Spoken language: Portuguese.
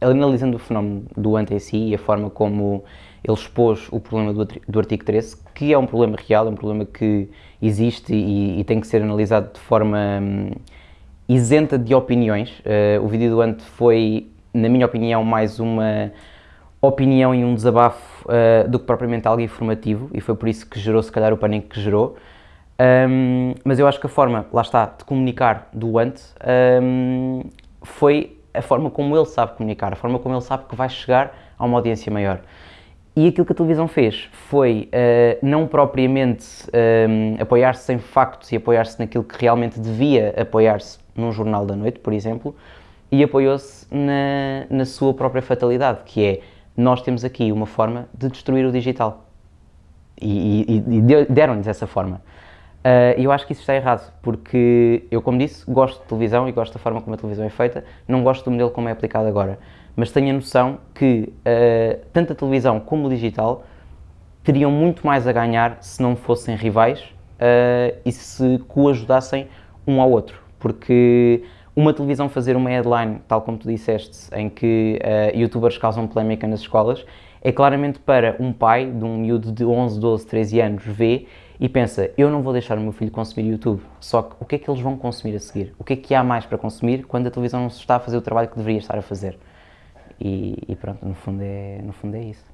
analisando o fenómeno do ante em si e a forma como ele expôs o problema do, do artigo 13, que é um problema real, é um problema que existe e, e tem que ser analisado de forma hum, isenta de opiniões. Uh, o vídeo do ante foi, na minha opinião, mais uma opinião e um desabafo uh, do que propriamente algo informativo e foi por isso que gerou se calhar o pânico que gerou. Um, mas eu acho que a forma, lá está, de comunicar do ante um, foi a forma como ele sabe comunicar, a forma como ele sabe que vai chegar a uma audiência maior. E aquilo que a televisão fez foi uh, não propriamente uh, apoiar-se em factos e apoiar-se naquilo que realmente devia apoiar-se num jornal da noite, por exemplo, e apoiou-se na, na sua própria fatalidade, que é nós temos aqui uma forma de destruir o digital. E, e, e deram-lhes essa forma. Uh, eu acho que isso está errado, porque eu, como disse, gosto de televisão e gosto da forma como a televisão é feita, não gosto do modelo como é aplicado agora, mas tenho a noção que uh, tanto a televisão como o digital teriam muito mais a ganhar se não fossem rivais uh, e se coajudassem um ao outro, porque uma televisão fazer uma headline, tal como tu disseste, em que youtubers causam polémica nas escolas, é claramente para um pai de um miúdo de 11, 12, 13 anos ver e pensa, eu não vou deixar o meu filho consumir YouTube, só que o que é que eles vão consumir a seguir? O que é que há mais para consumir quando a televisão não está a fazer o trabalho que deveria estar a fazer? E, e pronto, no fundo é, no fundo é isso.